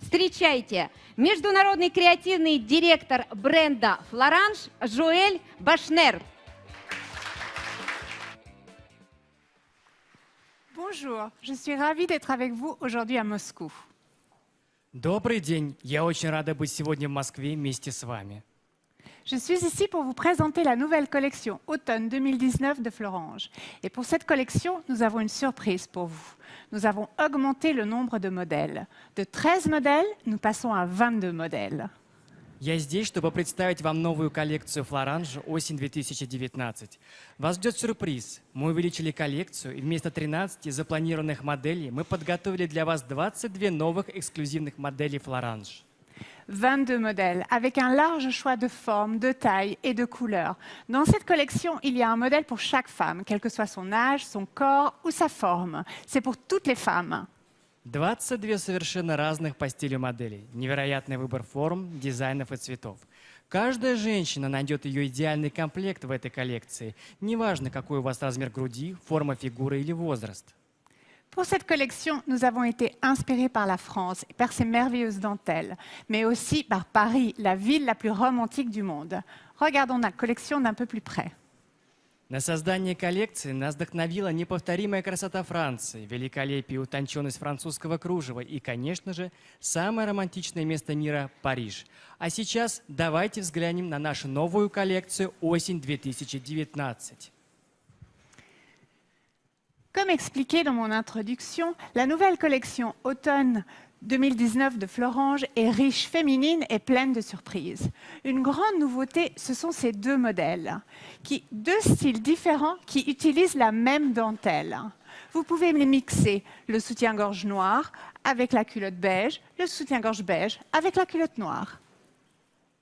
Встречайте, международный креативный директор бренда «Флоранж» Жуэль Башнер. Bonjour, je suis ravie d'être avec vous aujourd'hui à Moscou. Добрый день. Я очень рада быть сегодня в Москве вместе с вами. Je suis ici pour vous présenter la nouvelle collection automne 2019 de Florange. Et pour cette collection, nous avons une surprise pour vous. Nous avons augmenté le nombre de modèles. De 13 modèles, nous passons à 22 modèles. Я здесь, чтобы представить вам новую коллекцию Флоранж осень 2019. Вас ждет сюрприз. Мы увеличили коллекцию, и вместо 13 запланированных моделей мы подготовили для вас 22 новых эксклюзивных моделей Флоранж. 22 modèles, avec un large choix de formes, de tailles et de couleurs. Dans cette collection, il y a un modèle pour chaque femme, quel que soit son âge, son corps ou sa forme. C'est pour toutes les femmes. 22 совершенно разных по стилю моделей. Невероятный выбор форм, дизайнов и цветов. Каждая женщина найдет ее идеальный комплект в этой коллекции. Неважно, какой у вас размер груди, форма фигуры или возраст. Pour cette collection, nous avons été inspirés par la France par ses merveilleuses dentelles, mais aussi par Paris, la ville la plus romantique du monde. Regardons la collection d'un peu plus près. На создание коллекции нас вдохновила неповторимая красота Франции, великолепие и утонченность французского кружева и, конечно же, самое романтичное место мира – Париж. А сейчас давайте взглянем на нашу новую коллекцию «Осень 2019». Comme expliqué dans mon introduction, la nouvelle collection automne 2019 de Florange est riche, féminine et pleine de surprises. Une grande nouveauté, ce sont ces deux modèles, deux styles différents qui utilisent la même dentelle. Vous pouvez les mixer, le soutien-gorge noir avec la culotte beige, le soutien-gorge beige avec la culotte noire.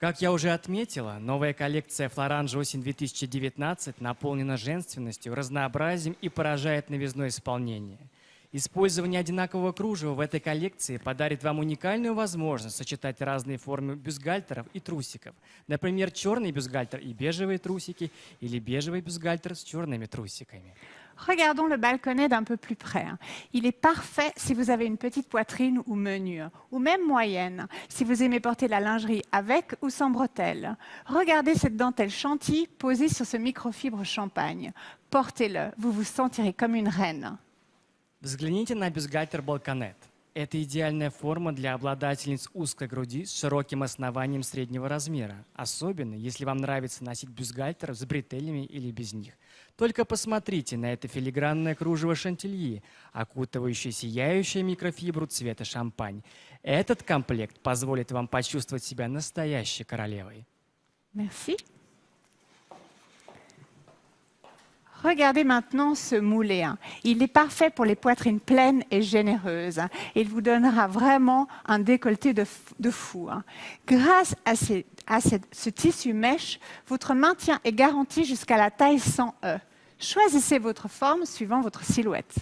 Как я уже отметила, новая коллекция Флоранж осень 2019 наполнена женственностью, разнообразием и поражает новизной исполнения. Использование одинакового кружева в этой коллекции подарит вам уникальную возможность сочетать разные формы бюстгальтеров и трусиков. Например, черный бюстгальтер и бежевые трусики или бежевый бюстгальтер с черными трусиками. Regardons le balconnet d'un peu plus près. hein. Il est parfait si vous avez une petite poitrine ou menue, ou même moyenne, si vous aimez porter la lingerie avec ou sans bretelles. Regardez cette dentelle chantilly posée sur ce microfibre champagne. Portez-le, vous vous sentirez comme une reine. Взгляните на бюстгальтер Балконет. Это идеальная форма для обладательниц узкой груди с широким основанием среднего размера, особенно если вам нравится носить бюстгальтер с бретелями или без них. Только посмотрите на это филигранное кружево шантильи, окутывающее сияющую микрофибру цвета шампань. Этот комплект позволит вам почувствовать себя настоящей королевой. Merci. Regardez maintenant ce moulé. hein. Il est parfait pour les poitrines pleines et généreuses. hein. Il vous donnera vraiment un décolleté de, fou. hein. Grâce à, ce tissu mèche, votre maintien est garanti jusqu'à la taille 100E. Choisissez votre forme suivant votre silhouette.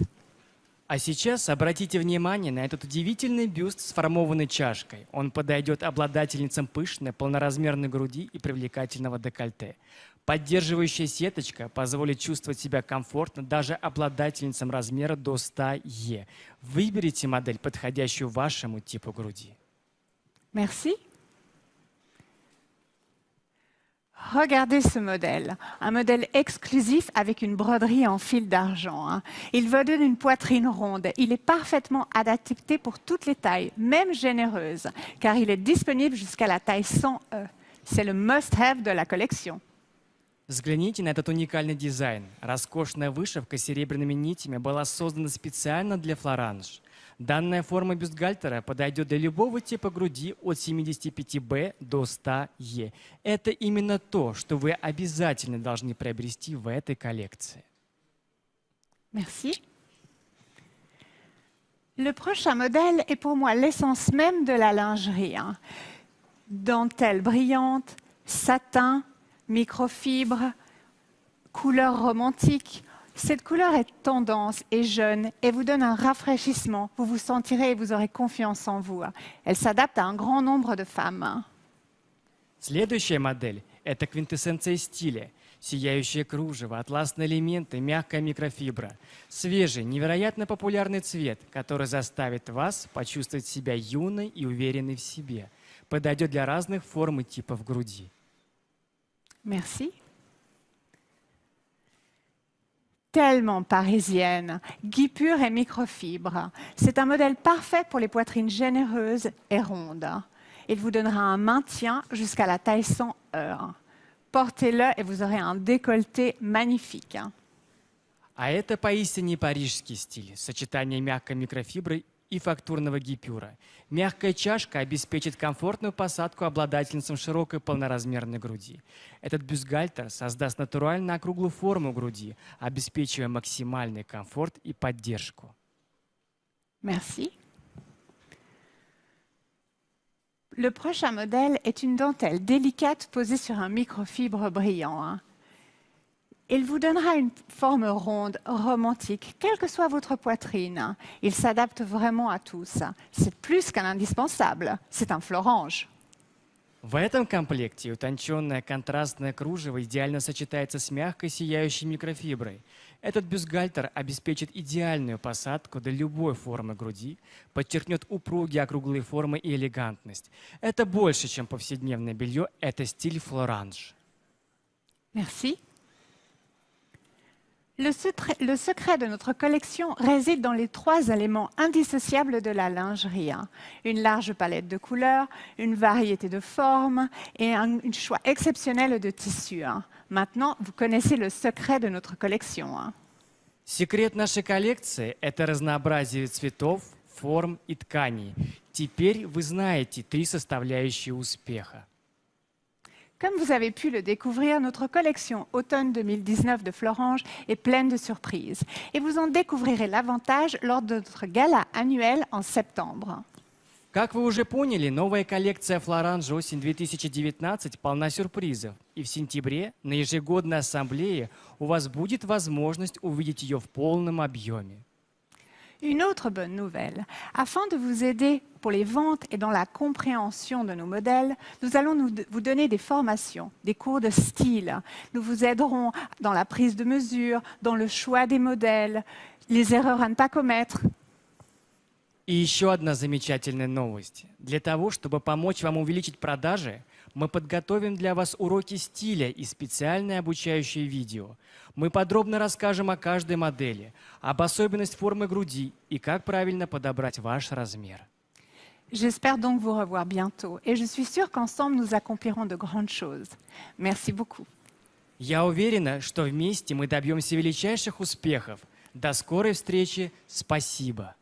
А сейчас обратите внимание на этот удивительный бюст с формованной чашкой. Он подойдет обладательницам пышной, полноразмерной груди и привлекательного декольте. Поддерживающая сеточка позволит чувствовать себя комфортно даже обладательницам размера до 100 Е. Выберите модель, подходящую вашему типу груди. Merci. Regardez ce modèle, un modèle exclusif avec une broderie en fil d'argent. hein. Il vous donne une poitrine ronde. Il est parfaitement adapté pour toutes les tailles, même généreuses, car il est disponible jusqu'à la taille 100E. C'est le must-have de la collection. Взгляните на этот уникальный дизайн. Роскошная вышивка с серебряными нитями была создана специально для Флоранж. Данная форма бюстгальтера подойдет для любого типа груди от 75Б до 100Е. Это именно то, что вы обязательно должны приобрести в этой коллекции. Merci. Le prochain modèle est pour moi l'essence même de la lingerie. Dentelle brillante, satin, microfibre, couleur romantique. Cette couleur est tendance et jeune et vous donne un rafraîchissement. Vous vous sentirez et vous aurez confiance en vous. Elle s'adapte à un grand nombre de femmes. Следующая модель – это квинтэссенция стиля. Сияющее кружево, атласные элементы, мягкая микрофибра. Свежий, невероятно популярный цвет, который заставит вас почувствовать себя юной и уверенной в себе. Подойдет для разных форм и типов груди. Merci. Tellement parisienne, guipure et microfibre. C'est un modèle parfait pour les poitrines généreuses et rondes. Il vous donnera un maintien jusqu'à la taille 100 heures. Portez-le et vous aurez un décolleté magnifique. А это поистине парижский стиль, сочетание мягкой микрофибры и фактурного гипюра. Мягкая чашка обеспечит комфортную посадку обладательницам широкой полноразмерной груди. Этот бюстгальтер создаст натурально округлую форму груди, обеспечивая максимальный комфорт и поддержку. Merci. Le prochain modèle est une dentelle délicate posée sur un microfibre brillant. Il vous donnera une forme ronde, romantique, quelle que soit votre poitrine. Il s'adapte vraiment à tous. C'est plus qu'un indispensable, c'est un florange. В этом комплекте утонченное контрастное кружево идеально сочетается с мягкой сияющей микрофиброй. Этот бюстгальтер обеспечит идеальную посадку для любой формы груди, подчеркнет упругие округлые формы и элегантность. Это больше, чем повседневное белье, это стиль флоранж. Merci. Le secret, le secret de notre collection réside dans les trois éléments indissociables de la lingerie. hein. Une large palette de couleurs, une variété de formes et un un choix exceptionnel de tissus. hein. Maintenant, vous connaissez le secret de notre collection. hein. Секрет нашей коллекции – это разнообразие цветов, форм и тканей. Теперь вы знаете три составляющие успеха. Comme vous avez pu le découvrir, notre collection automne 2019 de Florange est pleine de surprises. Et vous en découvrirez l'avantage lors de notre gala annuel en septembre. Как вы уже поняли, новая коллекция Флоранж осень 2019 полна сюрпризов. И в сентябре на ежегодной ассамблее у вас будет возможность увидеть ее в полном объеме. Une autre bonne nouvelle, afin de vous aider pour les ventes et dans la compréhension de nos modèles, nous allons vous donner des formations, des cours de style. Nous vous aiderons dans la prise de mesure, dans le choix des modèles, les erreurs à ne pas commettre. И еще одна замечательная новость. Для того, чтобы помочь вам увеличить продажи, мы подготовим для вас уроки стиля и специальное обучающее видео. Мы подробно расскажем о каждой модели, об особенности формы груди и как правильно подобрать ваш размер. J'espère donc vous revoir bientôt et je suis sûre qu'ensemble nous accomplirons de grandes choses. Merci beaucoup. Я уверена, что вместе мы добьемся величайших успехов. До скорой встречи. Спасибо.